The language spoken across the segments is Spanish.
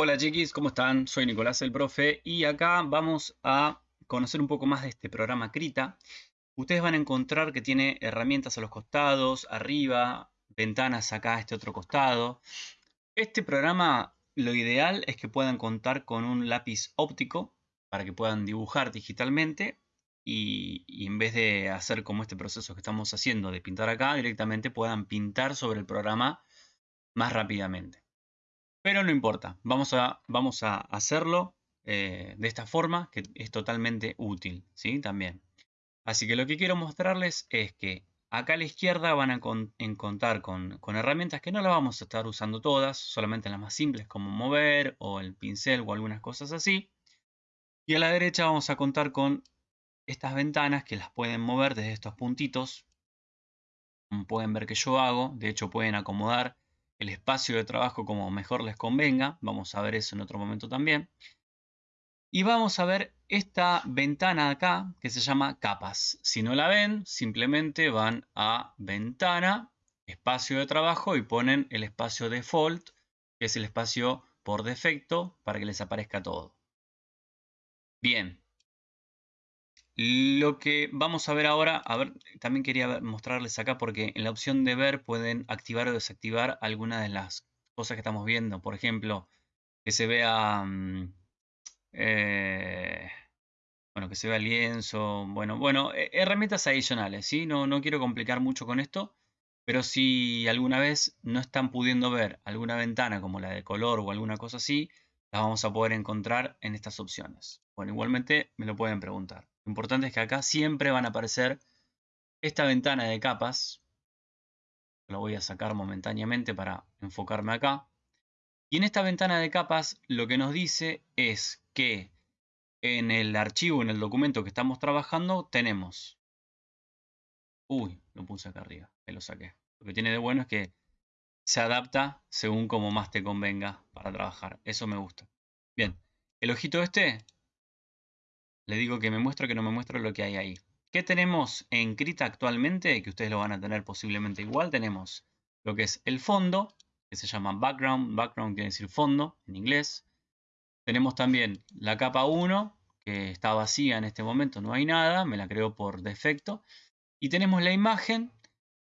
Hola chiquis, ¿cómo están? Soy Nicolás el profe y acá vamos a conocer un poco más de este programa Krita. Ustedes van a encontrar que tiene herramientas a los costados, arriba, ventanas acá a este otro costado. Este programa lo ideal es que puedan contar con un lápiz óptico para que puedan dibujar digitalmente y, y, en vez de hacer como este proceso que estamos haciendo de pintar acá, directamente puedan pintar sobre el programa más rápidamente. Pero no importa, vamos a, vamos a hacerlo eh, de esta forma que es totalmente útil, ¿sí? También. Así que lo que quiero mostrarles es que acá a la izquierda van a encontrar con, con, herramientas que no las vamos a estar usando todas, solamente las más simples como mover o el pincel o algunas cosas así. Y a la derecha vamos a contar con estas ventanas que las pueden mover desde estos puntitos. Como pueden ver que yo hago, de hecho pueden acomodar el espacio de trabajo como mejor les convenga. Vamos a ver eso en otro momento también. Y vamos a ver esta ventana acá que se llama capas. Si no la ven, simplemente van a ventana, espacio de trabajo y ponen el espacio default, que es el espacio por defecto para que les aparezca todo. Bien, lo que vamos a ver ahora, a ver, también quería mostrarles acá porque en la opción de ver pueden activar o desactivar algunas de las cosas que estamos viendo. Por ejemplo, que se vea, mm, eh, bueno, que se vea lienzo, bueno, bueno, eh, herramientas adicionales, ¿sí? No, no quiero complicar mucho con esto, pero si alguna vez no están pudiendo ver alguna ventana como la de color o alguna cosa así, las vamos a poder encontrar en estas opciones. Bueno, igualmente me lo pueden preguntar. Lo importante es que acá siempre van a aparecer esta ventana de capas. Lo voy a sacar momentáneamente para enfocarme acá. Y en esta ventana de capas lo que nos dice es que en el archivo, en el documento que estamos trabajando, tenemos... Uy, lo puse acá arriba, ahí lo saqué. Lo que tiene de bueno es que se adapta según como más te convenga para trabajar. Eso me gusta. Bien, el ojito este le digo que me muestro que no me muestro lo que hay ahí. ¿Qué tenemos en Krita actualmente? Que ustedes lo van a tener posiblemente igual. Tenemos lo que es el fondo, que se llama background. Background quiere decir fondo en inglés. Tenemos también la capa 1, que está vacía en este momento, no hay nada, me la creo por defecto. Y tenemos la imagen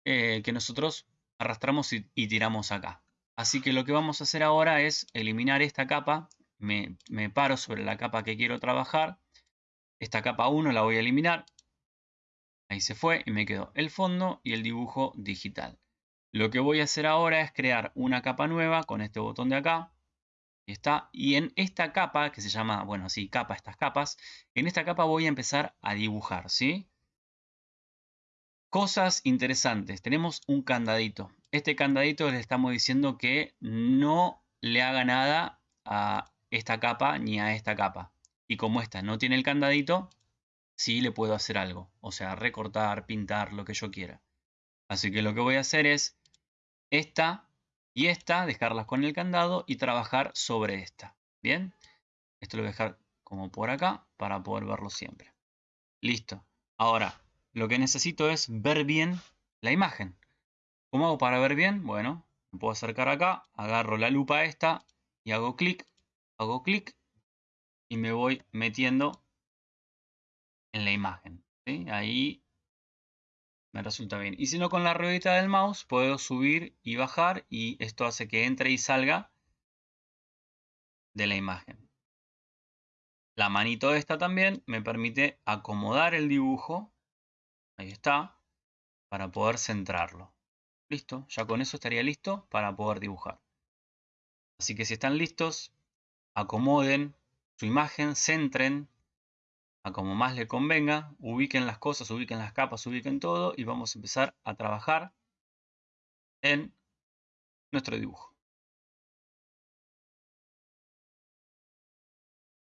eh, que nosotros arrastramos y, tiramos acá. Así que lo que vamos a hacer ahora es eliminar esta capa. Me, paro sobre la capa que quiero trabajar esta capa 1 la voy a eliminar. Ahí se fue y me quedó el fondo y el dibujo digital. Lo que voy a hacer ahora es crear una capa nueva con este botón de acá. está. Y en esta capa, que se llama, bueno, así, capa, estas capas. En esta capa voy a empezar a dibujar, ¿sí? Cosas interesantes. Tenemos un candadito. Este candadito le estamos diciendo que no le haga nada a esta capa ni a esta capa. Y como esta no tiene el candadito, sí le puedo hacer algo. O sea, recortar, pintar, lo que yo quiera. Así que lo que voy a hacer es esta y esta, dejarlas con el candado y trabajar sobre esta. ¿Bien? Esto lo voy a dejar como por acá para poder verlo siempre. Listo. Ahora, lo que necesito es ver bien la imagen. ¿Cómo hago para ver bien? Bueno, me puedo acercar acá, agarro la lupa esta y hago clic, hago clic y me voy metiendo en la imagen. Ahí me resulta bien. Y si no, con la ruedita del mouse puedo subir y bajar y esto hace que entre y salga de la imagen. La manito esta también me permite acomodar el dibujo. Ahí está. Para poder centrarlo. Listo. Ya con eso estaría listo para poder dibujar. Así que si están listos, acomoden su imagen, centren a como más le convenga, ubiquen las cosas, ubiquen las capas, ubiquen todo y vamos a empezar a trabajar en nuestro dibujo.